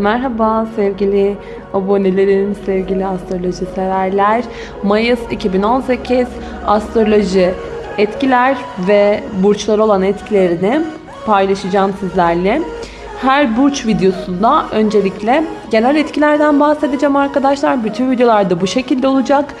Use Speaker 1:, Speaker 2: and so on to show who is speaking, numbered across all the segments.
Speaker 1: Merhaba sevgili abonelerim, sevgili astroloji severler. Mayıs 2018 astroloji etkiler ve burçlar olan etkilerini paylaşacağım sizlerle. Her burç videosunda öncelikle genel etkilerden bahsedeceğim arkadaşlar. Bütün videolarda bu şekilde olacak.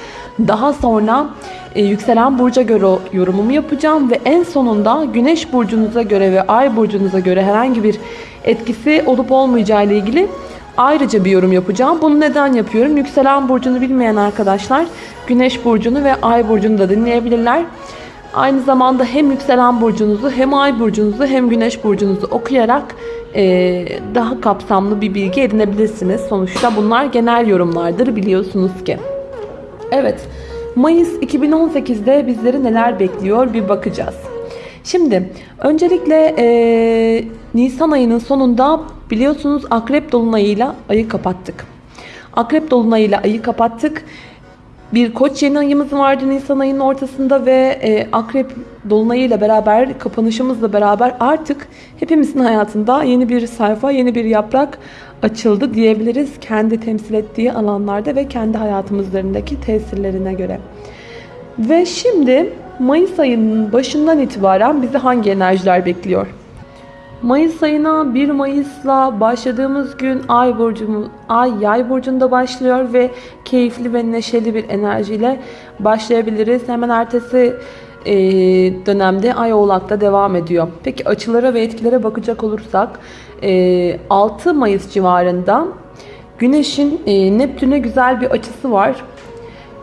Speaker 1: Daha sonra e, yükselen burca göre yorumumu yapacağım ve en sonunda güneş burcunuza göre ve ay burcunuza göre herhangi bir etkisi olup olmayacağı ile ilgili ayrıca bir yorum yapacağım. Bunu neden yapıyorum? Yükselen burcunu bilmeyen arkadaşlar güneş burcunu ve ay burcunu da dinleyebilirler. Aynı zamanda hem yükselen burcunuzu hem ay burcunuzu hem güneş burcunuzu okuyarak e, daha kapsamlı bir bilgi edinebilirsiniz. Sonuçta bunlar genel yorumlardır biliyorsunuz ki. Evet, Mayıs 2018'de bizleri neler bekliyor bir bakacağız. Şimdi öncelikle e, Nisan ayının sonunda biliyorsunuz Akrep Dolunay'ıyla ayı kapattık. Akrep Dolunay'ıyla ayı kapattık. Bir koç yeni ayımız vardı Nisan ayının ortasında ve e, Akrep Dolunay'ıyla beraber kapanışımızla beraber artık hepimizin hayatında yeni bir sayfa, yeni bir yaprak açıldı diyebiliriz. Kendi temsil ettiği alanlarda ve kendi hayatımızlarındaki tesirlerine göre. Ve şimdi Mayıs ayının başından itibaren bizi hangi enerjiler bekliyor? Mayıs ayına 1 Mayıs'la başladığımız gün Ay burcumuz Ay Yay burcunda başlıyor ve keyifli ve neşeli bir enerjiyle başlayabiliriz. Hemen ertesi e, dönemde Ay Oğlak'ta devam ediyor. Peki açılara ve etkilere bakacak olursak e, 6 Mayıs civarında Güneş'in e, Neptün'e güzel bir açısı var.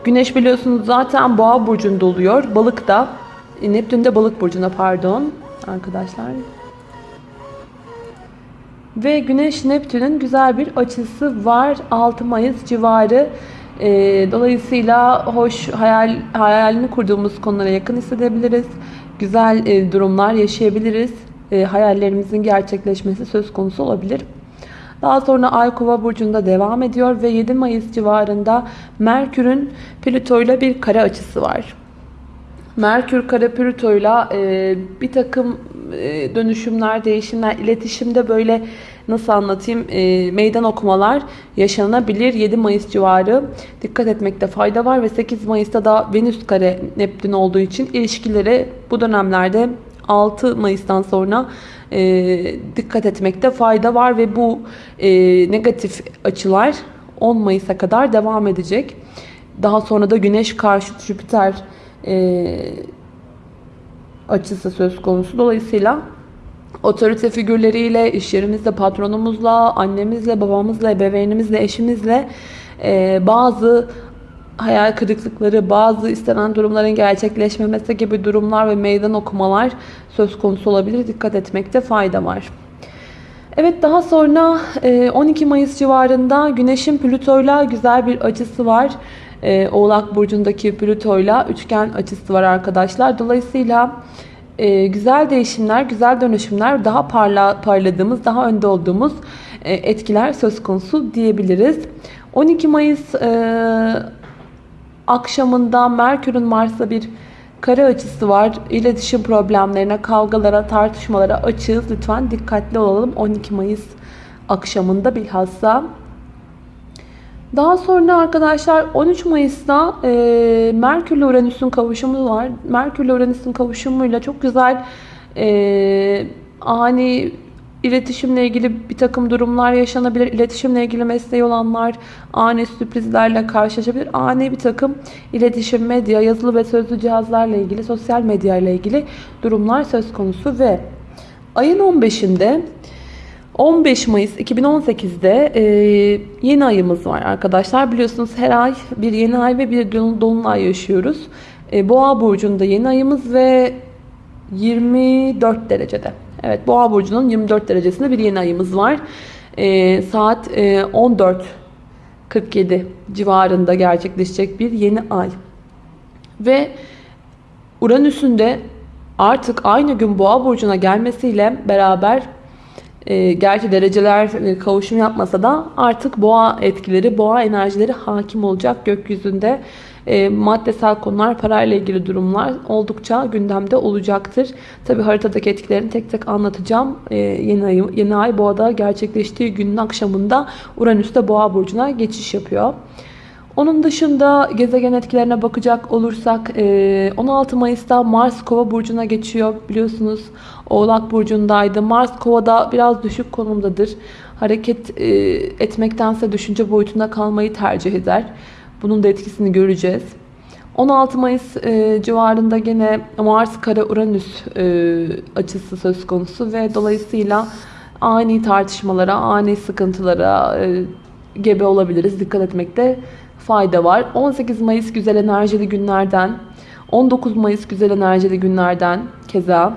Speaker 1: Güneş biliyorsunuz zaten Boğa burcunda oluyor. Balık da e, Neptün de Balık burcuna pardon arkadaşlar. Ve Güneş Neptün'ün güzel bir açısı var 6 Mayıs civarı. E, dolayısıyla hoş hayal hayalini kurduğumuz konulara yakın hissedebiliriz. Güzel e, durumlar yaşayabiliriz. E, hayallerimizin gerçekleşmesi söz konusu olabilir. Daha sonra Ay Kova burcunda devam ediyor ve 7 Mayıs civarında Merkür'ün Plüto ile bir kare açısı var. Merkür kare Plüto ile bir takım e, dönüşümler, değişimler, iletişimde böyle nasıl anlatayım e, meydan okumalar yaşanabilir. 7 Mayıs civarı dikkat etmekte fayda var ve 8 Mayıs'ta da Venüs kare Neptün olduğu için ilişkileri bu dönemlerde 6 Mayıs'tan sonra e, dikkat etmekte fayda var ve bu e, negatif açılar 10 Mayıs'a kadar devam edecek. Daha sonra da Güneş karşı Jüpiter e, açısı söz konusu. Dolayısıyla otorite figürleriyle, iş yerimizde patronumuzla, annemizle, babamızla, ebeveynimizle, eşimizle e, bazı hayal kırıklıkları, bazı istenen durumların gerçekleşmemesi gibi durumlar ve meydan okumalar söz konusu olabilir. Dikkat etmekte fayda var. Evet daha sonra 12 Mayıs civarında Güneş'in Plüto'yla güzel bir açısı var. Oğlak Burcu'ndaki Plüto'yla üçgen açısı var arkadaşlar. Dolayısıyla güzel değişimler, güzel dönüşümler, daha parla, parladığımız, daha önde olduğumuz etkiler söz konusu diyebiliriz. 12 Mayıs akşamında Merkür'ün Mars'la bir kare açısı var. İletişim problemlerine, kavgalara, tartışmalara açığız. Lütfen dikkatli olalım 12 Mayıs akşamında bilhassa. Daha sonra arkadaşlar 13 Mayıs'ta e, Merkür ile Uranüs'ün kavuşumu var. Merkür ile Uranüs'ün kavuşumuyla çok güzel e, ani İletişimle ilgili bir takım durumlar yaşanabilir. İletişimle ilgili mesleği olanlar ani sürprizlerle karşılaşabilir. Ani bir takım iletişim, medya, yazılı ve sözlü cihazlarla ilgili, sosyal medya ile ilgili durumlar söz konusu ve ayın 15'inde 15 Mayıs 2018'de e, yeni ayımız var arkadaşlar. Biliyorsunuz her ay bir yeni ay ve bir dolunay yaşıyoruz. E, Boğa burcunda yeni ayımız ve 24 derecede. Evet Boğa burcunun 24 derecesinde bir yeni ayımız var. E, saat e, 14.47 civarında gerçekleşecek bir yeni ay. Ve Uranüs'ün de artık aynı gün Boğa burcuna gelmesiyle beraber e, gerçi dereceler e, kavuşum yapmasa da artık boğa etkileri, boğa enerjileri hakim olacak gökyüzünde. e, maddesel konular, parayla ilgili durumlar oldukça gündemde olacaktır. Tabi haritadaki etkilerini tek tek anlatacağım. E, yeni, ay, yeni ay boğada gerçekleştiği günün akşamında Uranüs'te boğa burcuna geçiş yapıyor. Onun dışında gezegen etkilerine bakacak olursak 16 Mayıs'ta Mars Kova burcuna geçiyor. Biliyorsunuz Oğlak burcundaydı. Mars Kova'da biraz düşük konumdadır. Hareket etmektense düşünce boyutunda kalmayı tercih eder. Bunun da etkisini göreceğiz. 16 Mayıs civarında gene Mars kare Uranüs açısı söz konusu ve dolayısıyla ani tartışmalara, ani sıkıntılara gebe olabiliriz. Dikkat etmekte fayda var. 18 Mayıs güzel enerjili günlerden, 19 Mayıs güzel enerjili günlerden keza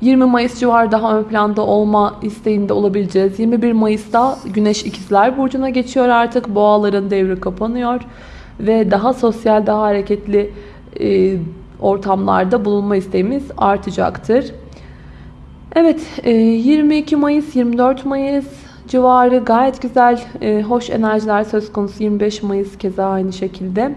Speaker 1: 20 Mayıs civarı daha ön planda olma isteğinde olabileceğiz. 21 Mayıs'ta Güneş İkizler Burcu'na geçiyor artık. Boğaların devri kapanıyor. Ve daha sosyal, daha hareketli e, ortamlarda bulunma isteğimiz artacaktır. Evet, e, 22 Mayıs, 24 Mayıs civarı gayet güzel, e, hoş enerjiler söz konusu. 25 Mayıs keza aynı şekilde.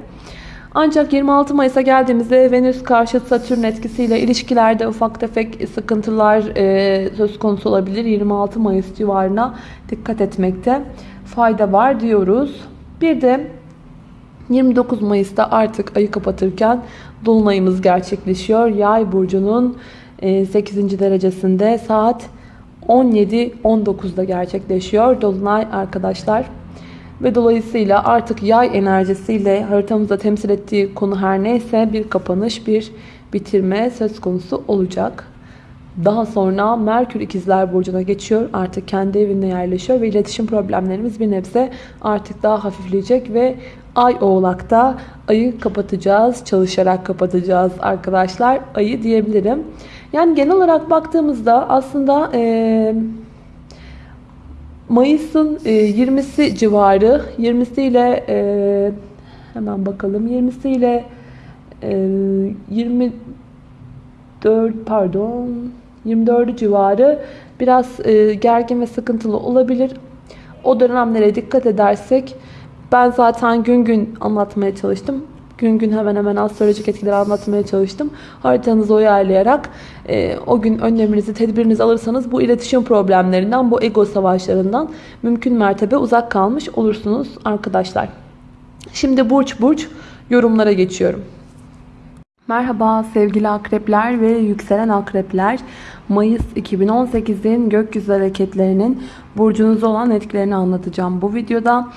Speaker 1: Ancak 26 Mayıs'a geldiğimizde Venüs karşı Satürn etkisiyle ilişkilerde ufak tefek sıkıntılar e, söz konusu olabilir. 26 Mayıs civarına dikkat etmekte fayda var diyoruz. Bir de 29 Mayıs'ta artık ayı kapatırken Dolunayımız gerçekleşiyor. Yay burcunun 8. E, derecesinde saat 17-19'da gerçekleşiyor. Dolunay arkadaşlar. Ve dolayısıyla artık yay enerjisiyle haritamızda temsil ettiği konu her neyse bir kapanış, bir bitirme söz konusu olacak. Daha sonra Merkür ikizler burcuna geçiyor. Artık kendi evinde yerleşiyor ve iletişim problemlerimiz bir nebze artık daha hafifleyecek ve Ay oğlakta ayı kapatacağız. Çalışarak kapatacağız arkadaşlar. Ayı diyebilirim. Yani genel olarak baktığımızda aslında e, Mayıs'ın e, 20'si civarı 20'si ile e, hemen bakalım 20'si ile e, 24 pardon 24 civarı biraz e, gergin ve sıkıntılı olabilir. O dönemlere dikkat edersek ben zaten gün gün anlatmaya çalıştım gün gün hemen hemen astrolojik etkileri anlatmaya çalıştım. Haritanızı uyarlayarak e, o gün önleminizi, tedbirinizi alırsanız bu iletişim problemlerinden, bu ego savaşlarından mümkün mertebe uzak kalmış olursunuz arkadaşlar. Şimdi burç burç yorumlara geçiyorum. Merhaba sevgili akrepler ve yükselen akrepler. Mayıs 2018'in gökyüzü hareketlerinin burcunuzda olan etkilerini anlatacağım bu videoda.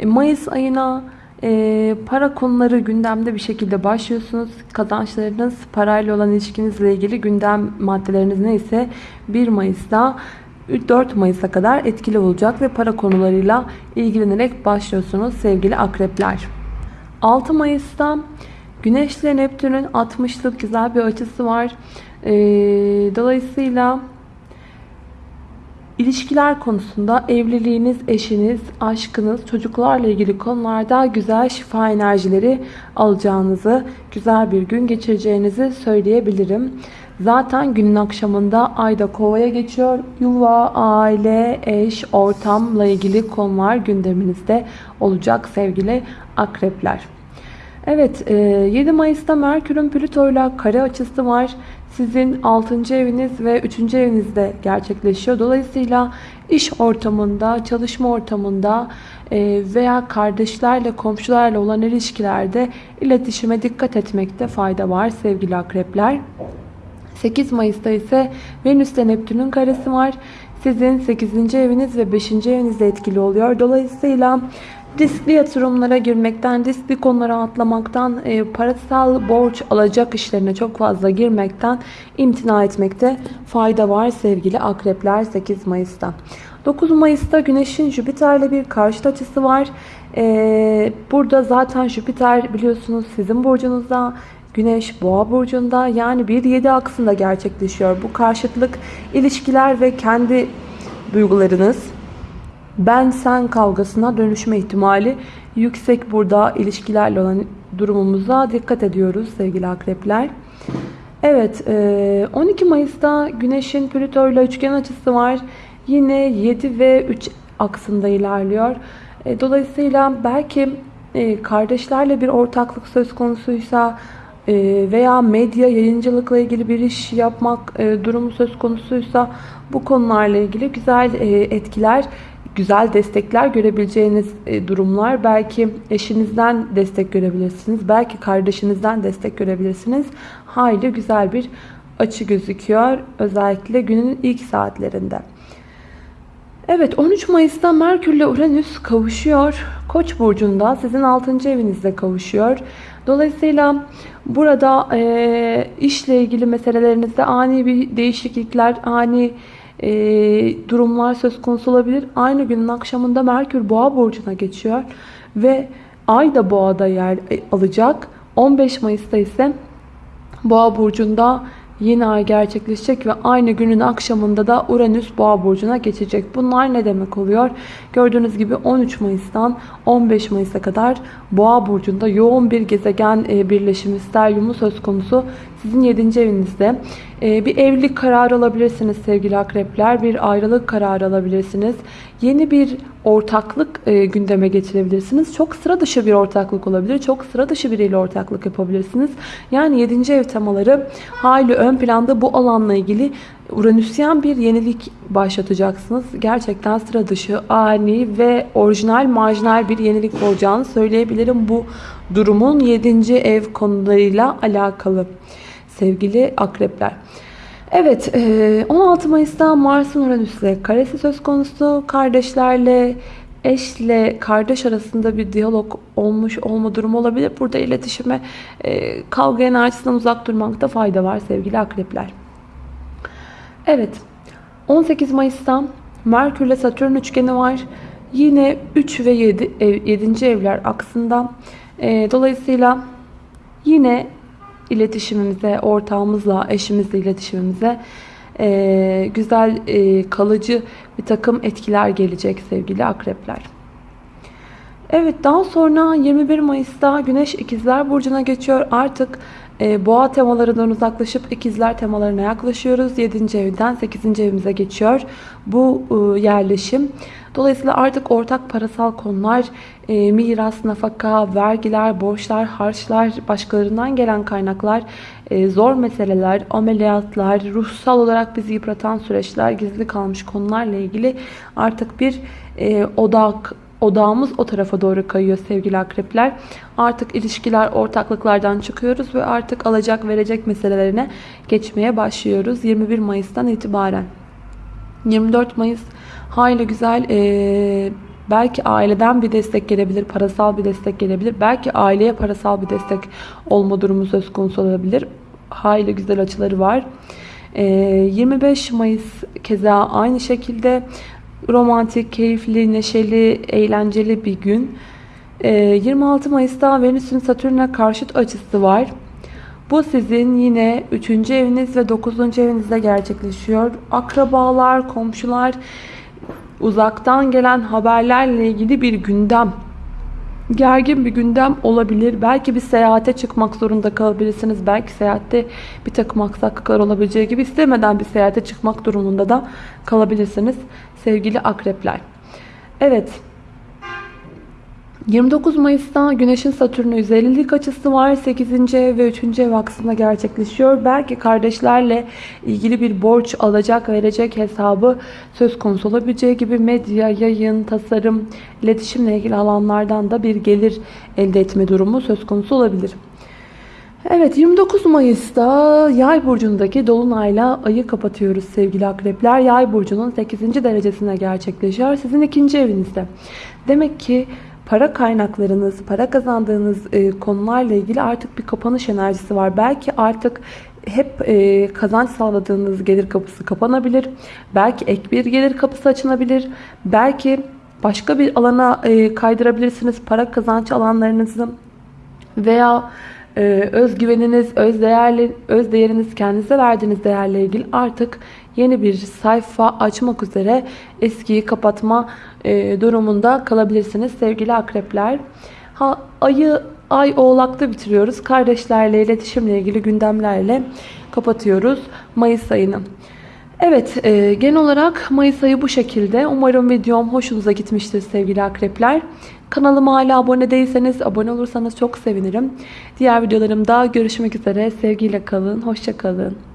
Speaker 1: E, Mayıs ayına e, para konuları gündemde bir şekilde başlıyorsunuz. Kazançlarınız, parayla olan ilişkinizle ilgili gündem maddeleriniz neyse 1 Mayıs'ta 4 Mayıs'a kadar etkili olacak ve para konularıyla ilgilenerek başlıyorsunuz sevgili akrepler. 6 Mayıs'ta Güneş ile Neptün'ün 60'lık güzel bir açısı var. Ee, dolayısıyla İlişkiler konusunda evliliğiniz, eşiniz, aşkınız, çocuklarla ilgili konularda güzel şifa enerjileri alacağınızı, güzel bir gün geçireceğinizi söyleyebilirim. Zaten günün akşamında Ayda Kova'ya geçiyor. Yuva, aile, eş, ortamla ilgili konular gündeminizde olacak sevgili akrepler. Evet 7 Mayıs'ta Merkür'ün Plüto'yla kare açısı var sizin 6. eviniz ve 3. evinizde gerçekleşiyor. Dolayısıyla iş ortamında, çalışma ortamında e, veya kardeşlerle, komşularla olan ilişkilerde iletişime dikkat etmekte fayda var sevgili akrepler. 8 Mayıs'ta ise Venüs ile Neptün'ün karesi var. Sizin 8. eviniz ve 5. evinizde etkili oluyor. Dolayısıyla riskli yatırımlara girmekten, riskli konulara atlamaktan, e, parasal borç alacak işlerine çok fazla girmekten imtina etmekte fayda var sevgili akrepler 8 Mayıs'ta. 9 Mayıs'ta Güneş'in Jüpiter'le bir karşıt açısı var. Ee, burada zaten Jüpiter biliyorsunuz sizin burcunuzda, Güneş Boğa burcunda yani 1-7 aksında gerçekleşiyor. Bu karşıtlık ilişkiler ve kendi duygularınız ben sen kavgasına dönüşme ihtimali yüksek burada ilişkilerle olan durumumuza dikkat ediyoruz sevgili akrepler. Evet 12 e, Mayıs'ta Güneş'in Plüto ile üçgen açısı var. Yine 7 ve 3 aksında ilerliyor. E, dolayısıyla belki e, kardeşlerle bir ortaklık söz konusuysa veya medya yayıncılıkla ilgili bir iş yapmak durumu söz konusuysa bu konularla ilgili güzel etkiler, güzel destekler görebileceğiniz e, durumlar. Belki eşinizden destek görebilirsiniz. Belki kardeşinizden destek görebilirsiniz. Hayli güzel bir açı gözüküyor. Özellikle günün ilk saatlerinde. Evet 13 Mayıs'ta Merkür ile Uranüs kavuşuyor. Koç burcunda sizin 6. evinizde kavuşuyor. Dolayısıyla burada e, işle ilgili meselelerinizde ani bir değişiklikler, ani e, durumlar söz konusu olabilir. Aynı günün akşamında Merkür Boğa burcuna geçiyor ve Ay da Boğa'da yer e, alacak. 15 Mayıs'ta ise Boğa burcunda yeni ay gerçekleşecek ve aynı günün akşamında da Uranüs Boğa burcuna geçecek. Bunlar ne demek oluyor? Gördüğünüz gibi 13 Mayıs'tan 15 Mayıs'a kadar Boğa burcunda yoğun bir gezegen e, birleşimi steryumu söz konusu. Sizin 7. evinizde e, bir evlilik kararı alabilirsiniz sevgili akrepler. Bir ayrılık kararı alabilirsiniz. Yeni bir ortaklık e, gündeme getirebilirsiniz. Çok sıra dışı bir ortaklık olabilir. Çok sıra dışı biriyle ortaklık yapabilirsiniz. Yani 7. ev temaları hayli ön planda bu alanla ilgili Uranüsyen bir yenilik başlatacaksınız. Gerçekten sıra dışı, ani ve orijinal, marjinal bir yenilik olacağını söyleyebilirim bu durumun 7. ev konularıyla alakalı sevgili akrepler. Evet 16 Mayıs'ta Mars'ın Uranüs'le karesi söz konusu. Kardeşlerle, eşle, kardeş arasında bir diyalog olmuş olma durumu olabilir. Burada iletişime kavga enerjisinden uzak durmakta fayda var sevgili akrepler. Evet 18 Mayıs'ta Merkür ile Satürn üçgeni var. Yine 3 ve 7, ev, 7. evler aksında. Dolayısıyla yine iletişimimize, ortağımızla, eşimizle iletişimimize e, güzel, e, kalıcı bir takım etkiler gelecek sevgili akrepler. Evet daha sonra 21 Mayıs'ta Güneş İkizler Burcu'na geçiyor. Artık e, boğa temalarından uzaklaşıp ikizler temalarına yaklaşıyoruz. 7. evden 8. evimize geçiyor bu e, yerleşim. Dolayısıyla artık ortak parasal konular, e, miras, nafaka, vergiler, borçlar, harçlar, başkalarından gelen kaynaklar, e, zor meseleler, ameliyatlar, ruhsal olarak bizi yıpratan süreçler, gizli kalmış konularla ilgili artık bir e, odak odağımız o tarafa doğru kayıyor sevgili akrepler. Artık ilişkiler, ortaklıklardan çıkıyoruz ve artık alacak verecek meselelerine geçmeye başlıyoruz 21 Mayıs'tan itibaren. 24 Mayıs hayli güzel ee, belki aileden bir destek gelebilir, parasal bir destek gelebilir. Belki aileye parasal bir destek olma durumu söz konusu olabilir. Hayli güzel açıları var. E, 25 Mayıs keza aynı şekilde romantik, keyifli, neşeli, eğlenceli bir gün. 26 Mayıs'ta Venüs'ün Satürn'e karşıt açısı var. Bu sizin yine 3. eviniz ve 9. evinizde gerçekleşiyor. Akrabalar, komşular, uzaktan gelen haberlerle ilgili bir gündem gergin bir gündem olabilir. Belki bir seyahate çıkmak zorunda kalabilirsiniz. Belki seyahatte bir takım aksaklıklar olabileceği gibi istemeden bir seyahate çıkmak durumunda da kalabilirsiniz sevgili akrepler. Evet 29 Mayıs'ta Güneş'in Satürn'e 150'lik açısı var. 8. ev ve 3. ev aksında gerçekleşiyor. Belki kardeşlerle ilgili bir borç alacak verecek hesabı söz konusu olabileceği gibi medya, yayın, tasarım, iletişimle ilgili alanlardan da bir gelir elde etme durumu söz konusu olabilir. Evet 29 Mayıs'ta Yay burcundaki dolunayla ayı kapatıyoruz sevgili akrepler. Yay burcunun 8. derecesine gerçekleşiyor. Sizin ikinci evinizde. Demek ki para kaynaklarınız, para kazandığınız e, konularla ilgili artık bir kapanış enerjisi var. Belki artık hep e, kazanç sağladığınız gelir kapısı kapanabilir. Belki ek bir gelir kapısı açılabilir. Belki başka bir alana e, kaydırabilirsiniz para kazanç alanlarınızı veya e, özgüveniniz, öz değerli, öz değeriniz, kendinize verdiğiniz değerle ilgili artık yeni bir sayfa açmak üzere eskiyi kapatma e, durumunda kalabilirsiniz sevgili akrepler. Ha, ayı ay oğlakta bitiriyoruz. Kardeşlerle iletişimle ilgili gündemlerle kapatıyoruz Mayıs ayını. Evet, e, genel olarak Mayıs ayı bu şekilde. Umarım videom hoşunuza gitmiştir sevgili akrepler. Kanalıma hala abone değilseniz abone olursanız çok sevinirim. Diğer videolarımda görüşmek üzere. Sevgiyle kalın, hoşça kalın.